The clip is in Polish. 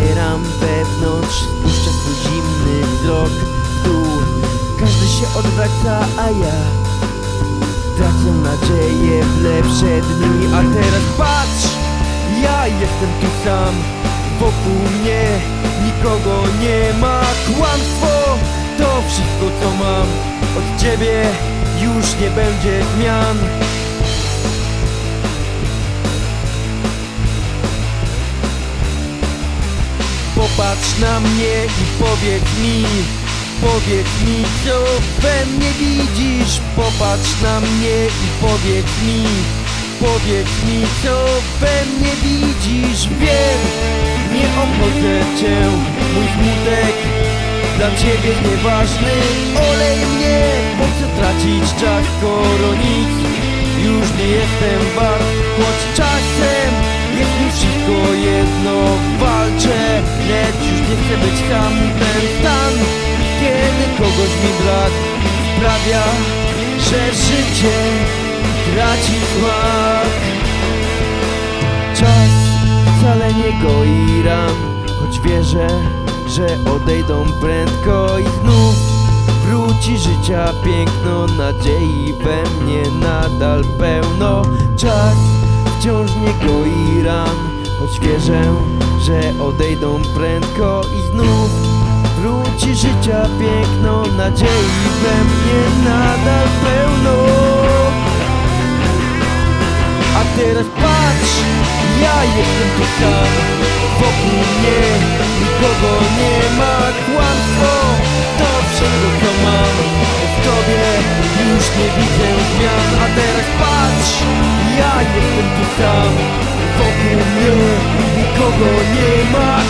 Zbieram wewnątrz, spuszczę swój zimny wzrok w dół Każdy się odwraca, a ja Tracę nadzieję w lepsze dni. A teraz patrz, ja jestem tu sam. Wokół mnie nikogo nie ma. Kłamstwo to wszystko co mam. Od ciebie już nie będzie zmian Popatrz na mnie i powiedz mi Powiedz mi co we mnie widzisz. Popatrz na mnie i powiedz mi Powiedz mi co we mnie widzisz. Wiem, nie obchodzę cię Mój smutek. Dla ciebie nieważny Olej mnie, po co tracić czas Skoro nic już nie jestem wart? Choć czasem chcę być sam Ten stan, kiedy kogoś mi brak Sprawia, że życie traci smak. Czas wcale nie goi ran Choć wierzę, że odejdą prędko i znów. Wróci życia piękno, nadziei we mnie nadal pełno. Czas wciąż nie goi ran Choć wierzę, że odejdą prędko i znów Wróci życia piękno, nadziei we mnie nadal pełno. A teraz patrz, ja jestem tu sam Wokół mnie nikogo nie ma. Kłamstwo to wszystko co mam. W tobie już nie widzę zmian. A teraz patrz, ja jestem tu sam. Wokół mnie nikogo nie ma